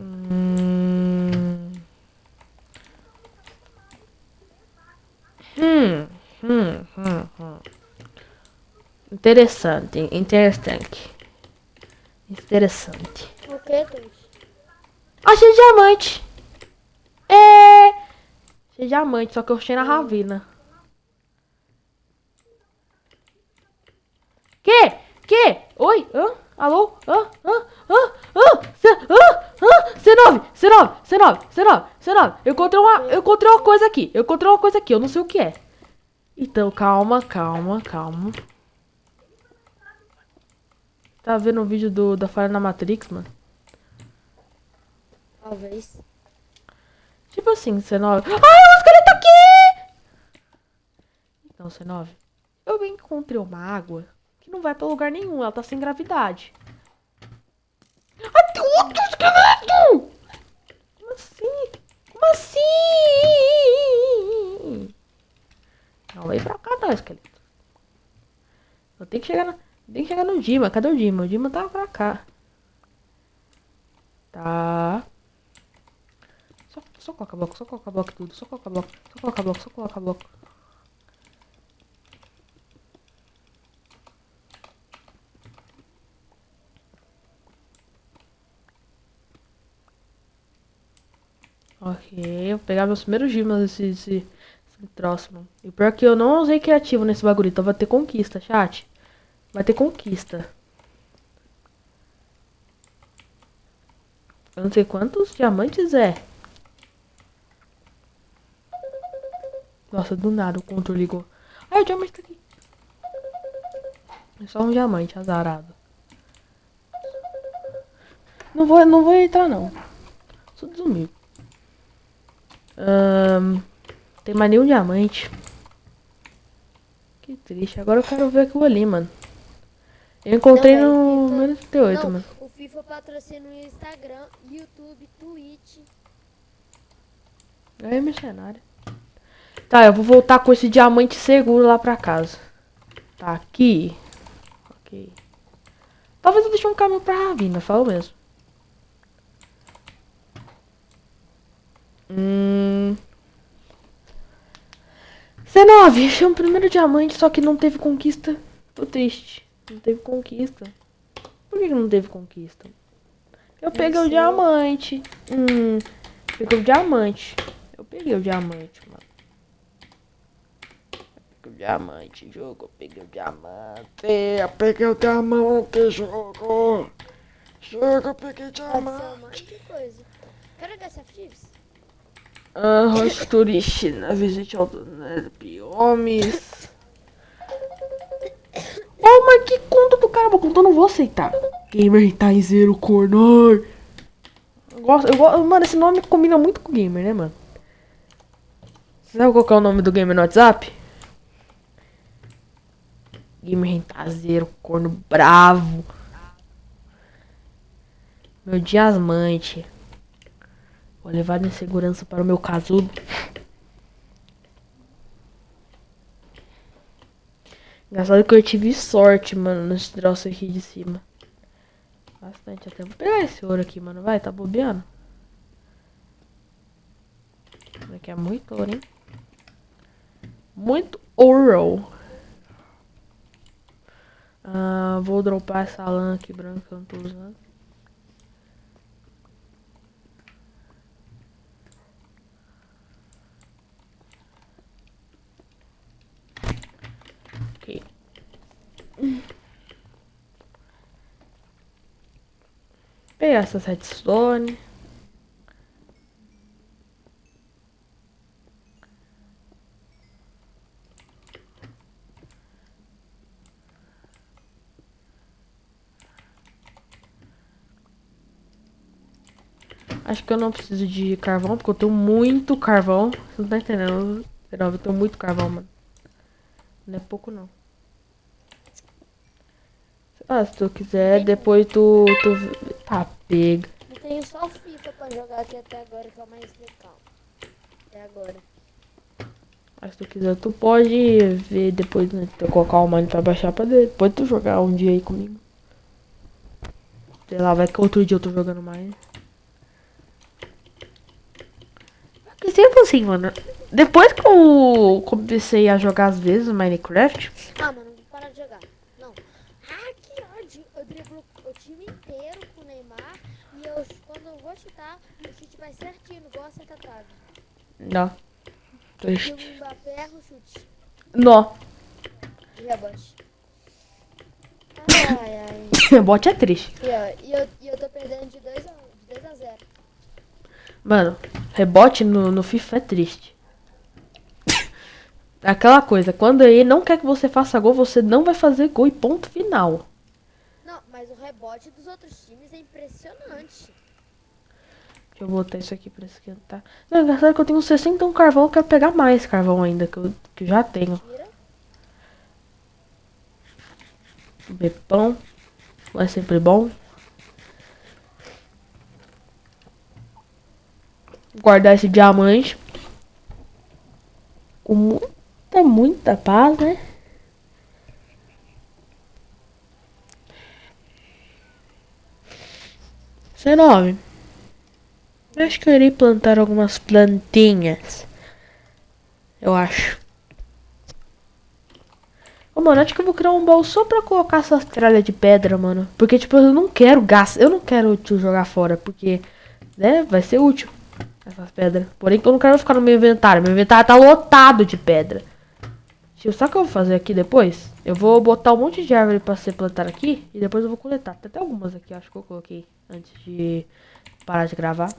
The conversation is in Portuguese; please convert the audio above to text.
Hum. Hum, hum, hum, hum. Interessante, interessante. Interessante. O que, Twitch? Achei diamante. É. Achei diamante, só que eu achei na ravina. Que? Que? Oi? Hã? Alô? Hã? Hã? C... Hã? Hã? C9! C9! C9! C9! C9! Eu encontrei uma... Eu encontrei uma coisa aqui. Eu encontrei uma coisa aqui. Eu não sei o que é. Então, calma, calma, calma. Tá vendo o vídeo do, da falha na Matrix, mano? Talvez. Tipo assim, C9. Ai, o esqueleto aqui! Então, C9. Eu encontrei uma água que não vai pra lugar nenhum. Ela tá sem gravidade. Ai, tem outro esqueleto! Como assim? Como assim? Não, vem pra cá não, esqueleto. Eu tenho que chegar na... Tem que chegar no Dima. Cadê o Dima? O Dima tá pra cá. Tá. Só, só coloca bloco, só coloca bloco tudo. Só coloca bloco, só coloca bloco, só coloca bloco. Ok, vou pegar meus primeiros dimas desse, desse, desse troço, mano. E pior que eu não usei criativo nesse bagulho, então vai ter conquista, chat. Vai ter conquista. Eu não sei quantos diamantes é. Nossa, do nada o controle ligou. Ai, o diamante tá aqui. É só um diamante azarado. Não vou, não vou entrar não. Sou desumilde. Um, tem mais nenhum diamante. Que triste. Agora eu quero ver aquilo ali, mano. Eu encontrei Não, no menos 38, Não, mano. o FIFA patrocina o Instagram, YouTube, Twitch. É mercenário. Tá, eu vou voltar com esse diamante seguro lá pra casa. Tá aqui. Ok. Talvez eu deixe um caminho pra Ravina, falo mesmo. Hum. C9, achei um primeiro diamante, só que não teve conquista. Tô triste. Não teve conquista. Por que que não teve conquista? Eu peguei o diamante. Hum. Peguei o diamante. Eu peguei o diamante, mano. Eu peguei o diamante, jogo. Eu peguei o diamante. Eu peguei o diamante, jogo. Jogo, eu peguei diamante. de coisa. Quero gastar Thieves? Ah, rosto turista na visita ao biomes. Oh, mas que conta do cara, conta eu não vou aceitar. Gamer Taizeiro Cornor. Eu gosto, eu gosto, mano, esse nome combina muito com gamer, né, mano? Você sabe qual é o nome do gamer no WhatsApp? Gamer Rentazeiro, corno bravo. Meu diamante. Vou levar minha segurança para o meu casulo. Engraçado que eu tive sorte, mano, nesse troço aqui de cima. Bastante até. Vou pegar esse ouro aqui, mano. Vai, tá bobeando? Aqui é muito ouro, hein? Muito ouro. Ah, vou dropar essa lã aqui branca que eu não tô usando. Ok. Pegar essa redstone. Acho que eu não preciso de carvão, porque eu tenho muito carvão. Você não tá entendendo? Eu tenho muito carvão, mano. Não é pouco, não. Ah, se tu quiser, depois tu, tu... Tá, pega. Eu tenho só fita pra jogar aqui até agora, que é o mais legal. Até agora. Mas se tu quiser, tu pode ver depois, né? Tu colocar o mano pra baixar pra depois tu jogar um dia aí comigo. Sei lá, vai que outro dia eu tô jogando mais. Que sempre assim, mano. Depois que eu comecei a jogar às vezes Minecraft. Ah, mano, vou parar de jogar. Vou chutar, o chute vai certinho, igual a Santa Trave. não. E Triste. o Mbappé erra o chute. E rebote. Ai, ai. Bote é triste. E, ó, e, eu, e eu tô perdendo de 2 a, de 2 a 0. Mano, rebote no, no FIFA é triste. Aquela coisa, quando ele não quer que você faça gol, você não vai fazer gol e ponto final. Não, mas o rebote dos outros times é impressionante. Eu botar isso aqui pra esquentar. Não, engraçado que eu tenho 61 carvão, eu quero pegar mais carvão ainda, que eu, que eu já tenho. Bepão. É sempre bom. Guardar esse diamante. Com muita, muita paz, né? Dezenove. Acho que eu irei plantar algumas plantinhas. Eu acho. Ô, mano, acho que eu vou criar um baú só pra colocar essas tralhas de pedra, mano. Porque, tipo, eu não quero gás. Eu não quero tipo, jogar fora. Porque, né, vai ser útil. Essas pedras. Porém, eu não quero ficar no meu inventário. Meu inventário tá lotado de pedra. Tio, sabe o que eu vou fazer aqui depois? Eu vou botar um monte de árvore pra ser plantar aqui. E depois eu vou coletar. Tem até algumas aqui, acho que eu coloquei antes de parar de gravar.